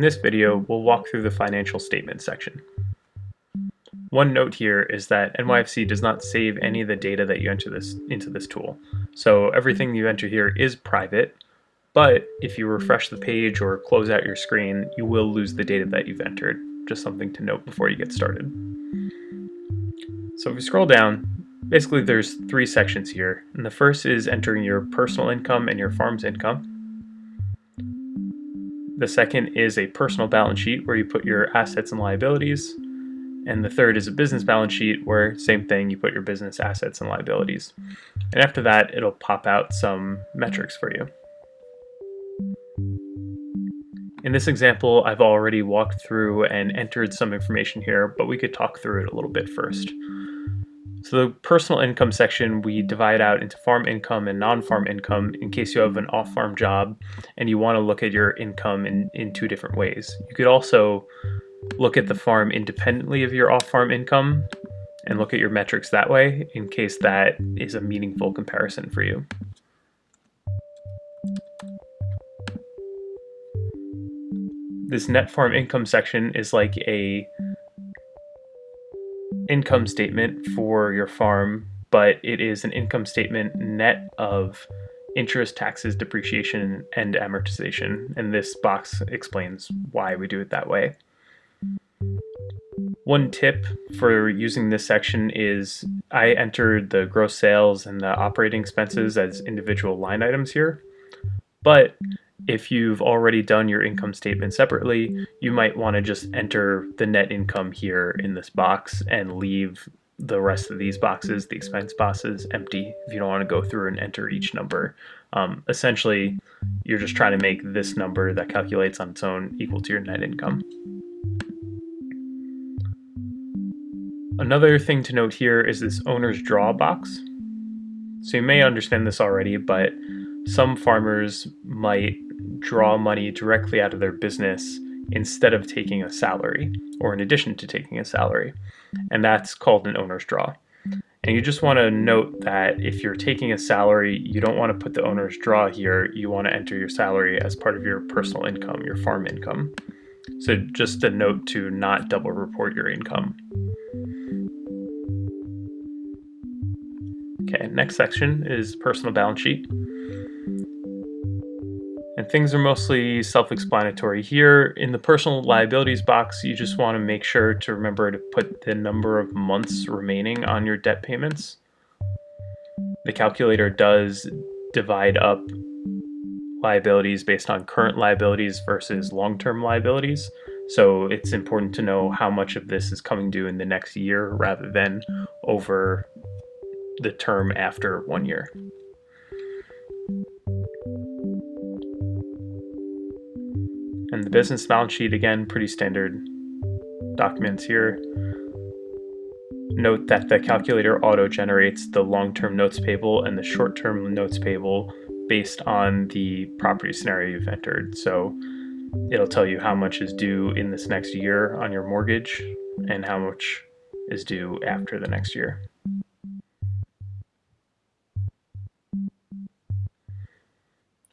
In this video, we'll walk through the financial statement section. One note here is that NYFC does not save any of the data that you enter this into this tool. So everything you enter here is private, but if you refresh the page or close out your screen, you will lose the data that you've entered. Just something to note before you get started. So if we scroll down, basically there's three sections here. And the first is entering your personal income and your farm's income. The second is a personal balance sheet where you put your assets and liabilities. And the third is a business balance sheet where same thing, you put your business assets and liabilities. And after that, it'll pop out some metrics for you. In this example, I've already walked through and entered some information here, but we could talk through it a little bit first. So the personal income section, we divide out into farm income and non-farm income in case you have an off-farm job and you want to look at your income in, in two different ways. You could also look at the farm independently of your off-farm income and look at your metrics that way in case that is a meaningful comparison for you. This net farm income section is like a income statement for your farm, but it is an income statement net of interest, taxes, depreciation, and amortization. And this box explains why we do it that way. One tip for using this section is I entered the gross sales and the operating expenses as individual line items here. But if you've already done your income statement separately, you might want to just enter the net income here in this box and leave the rest of these boxes, the expense boxes, empty if you don't want to go through and enter each number. Um, essentially, you're just trying to make this number that calculates on its own equal to your net income. Another thing to note here is this owner's draw box. So you may understand this already, but some farmers might draw money directly out of their business instead of taking a salary or in addition to taking a salary. And that's called an owner's draw. And you just want to note that if you're taking a salary, you don't want to put the owner's draw here. You want to enter your salary as part of your personal income, your farm income. So just a note to not double report your income. Okay, next section is personal balance sheet. And things are mostly self-explanatory here. In the personal liabilities box, you just want to make sure to remember to put the number of months remaining on your debt payments. The calculator does divide up liabilities based on current liabilities versus long-term liabilities. So it's important to know how much of this is coming due in the next year rather than over the term after one year. And the business balance sheet, again, pretty standard documents here. Note that the calculator auto-generates the long-term notes payable and the short-term notes payable based on the property scenario you've entered. So it'll tell you how much is due in this next year on your mortgage and how much is due after the next year.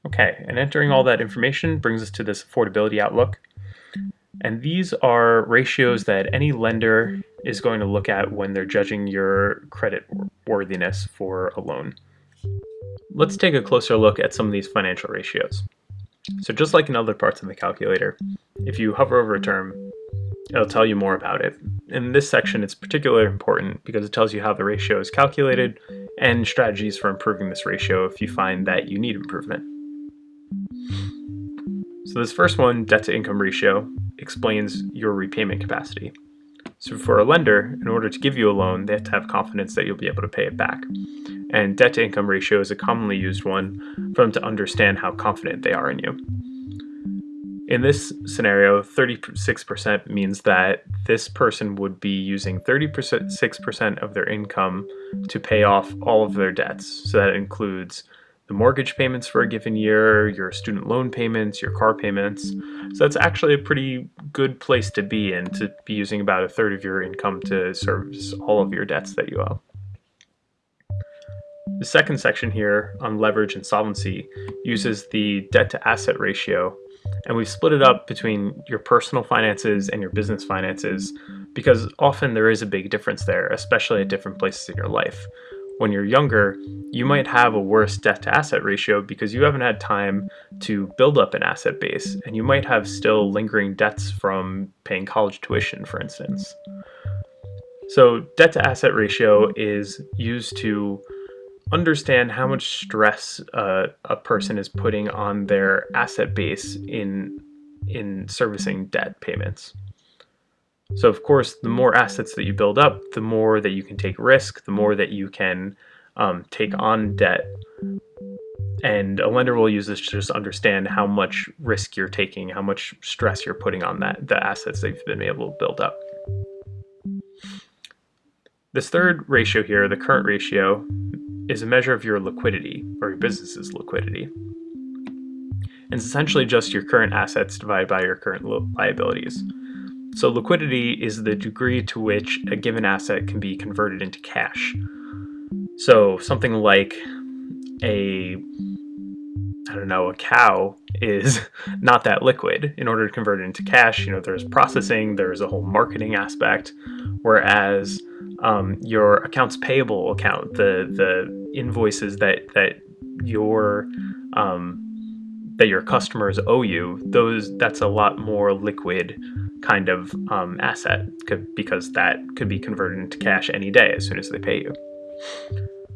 Okay, and entering all that information brings us to this affordability outlook. And these are ratios that any lender is going to look at when they're judging your credit worthiness for a loan. Let's take a closer look at some of these financial ratios. So just like in other parts of the calculator, if you hover over a term, it'll tell you more about it. In this section, it's particularly important because it tells you how the ratio is calculated and strategies for improving this ratio if you find that you need improvement. So this first one, debt to income ratio, explains your repayment capacity. So for a lender, in order to give you a loan, they have to have confidence that you'll be able to pay it back. And debt to income ratio is a commonly used one for them to understand how confident they are in you. In this scenario, 36% means that this person would be using 36% of their income to pay off all of their debts. So that includes the mortgage payments for a given year, your student loan payments, your car payments. So that's actually a pretty good place to be in, to be using about a third of your income to service all of your debts that you owe. The second section here on leverage and solvency uses the debt to asset ratio And we've split it up between your personal finances and your business finances because often there is a big difference there, especially at different places in your life. When you're younger, you might have a worse debt to asset ratio because you haven't had time to build up an asset base, and you might have still lingering debts from paying college tuition, for instance. So, debt to asset ratio is used to understand how much stress uh, a person is putting on their asset base in in servicing debt payments. So of course, the more assets that you build up, the more that you can take risk, the more that you can um, take on debt. And a lender will use this to just understand how much risk you're taking, how much stress you're putting on that the assets that you've been able to build up. This third ratio here, the current ratio, is a measure of your liquidity or your business's liquidity. And it's essentially just your current assets divided by your current liabilities. So liquidity is the degree to which a given asset can be converted into cash. So something like a I don't know, a cow is not that liquid. In order to convert it into cash, you know, there's processing, there's a whole marketing aspect, whereas um, your accounts payable account, the the invoices that that your um, that your customers owe you, those that's a lot more liquid kind of um, asset because that could be converted into cash any day as soon as they pay you.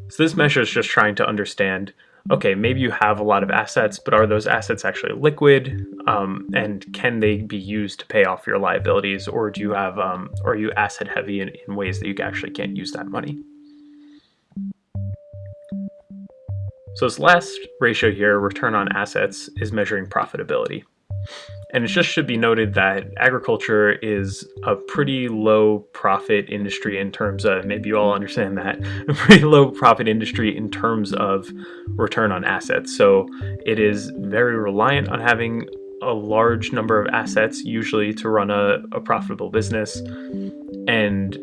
So this measure is just trying to understand, okay, maybe you have a lot of assets, but are those assets actually liquid? Um, and can they be used to pay off your liabilities? Or do you have, um, or are you asset heavy in, in ways that you actually can't use that money? So this last ratio here, return on assets, is measuring profitability. And it just should be noted that agriculture is a pretty low profit industry in terms of, maybe you all understand that, a pretty low profit industry in terms of return on assets. So it is very reliant on having a large number of assets, usually to run a, a profitable business. And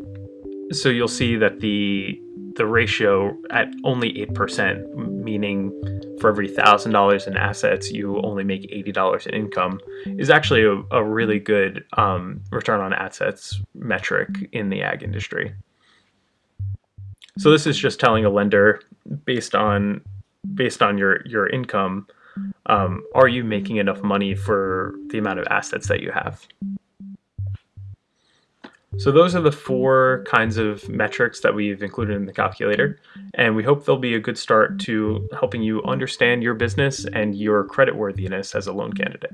so you'll see that the the ratio at only 8%, meaning for every $1,000 in assets, you only make $80 in income, is actually a, a really good um, return on assets metric in the ag industry. So this is just telling a lender based on based on your your income, um, are you making enough money for the amount of assets that you have? So those are the four kinds of metrics that we've included in the calculator, and we hope they'll be a good start to helping you understand your business and your credit worthiness as a loan candidate.